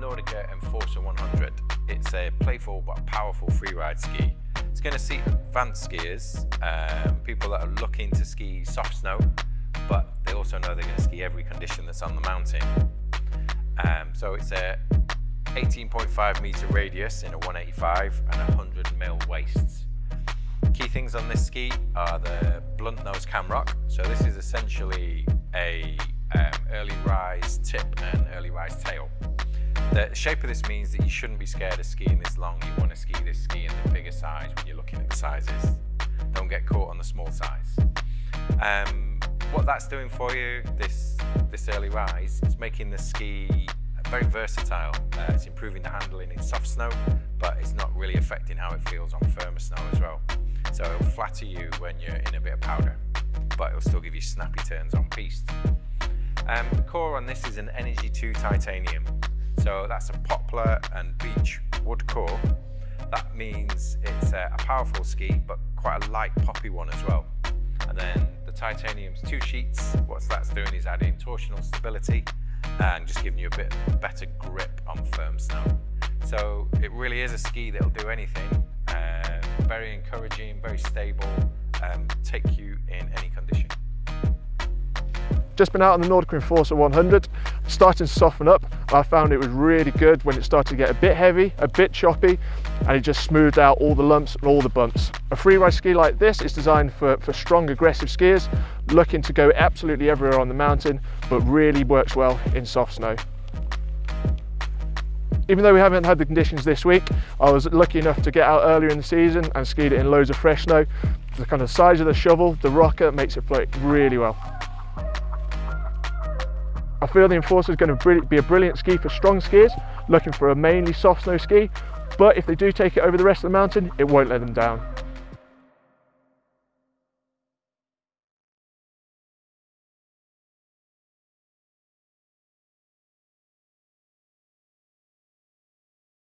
Nordica Enforcer 100. It's a playful but powerful freeride ski. It's going to suit advanced skiers, um, people that are looking to ski soft snow, but they also know they're going to ski every condition that's on the mountain. Um, so it's a 18.5 meter radius in a 185 and 100 mil waist. Key things on this ski are the blunt nose camrock. So this is essentially a um, early rise tip and early rise tail. The shape of this means that you shouldn't be scared of skiing this long. You want to ski this ski in the bigger size when you're looking at the sizes. Don't get caught on the small size. Um, what that's doing for you, this, this early rise, is making the ski very versatile. Uh, it's improving the handling in soft snow, but it's not really affecting how it feels on firmer snow as well. So it'll flatter you when you're in a bit of powder, but it'll still give you snappy turns on piste. Um, the core on this is an Energy 2 titanium. So that's a poplar and beech wood core. That means it's a, a powerful ski, but quite a light poppy one as well. And then the titanium's two sheets. What that's doing is adding torsional stability and just giving you a bit better grip on firm snow. So it really is a ski that'll do anything. Uh, very encouraging, very stable, um, take you in any condition. Just been out on the Nordica Enforcer 100, starting to soften up. I found it was really good when it started to get a bit heavy, a bit choppy, and it just smoothed out all the lumps and all the bumps. A freeride ski like this is designed for, for strong, aggressive skiers, looking to go absolutely everywhere on the mountain, but really works well in soft snow. Even though we haven't had the conditions this week, I was lucky enough to get out earlier in the season and skied it in loads of fresh snow. The kind of size of the shovel, the rocker, makes it float really well. Feel the Enforcer is going to be a brilliant ski for strong skiers looking for a mainly soft snow ski, but if they do take it over the rest of the mountain, it won't let them down.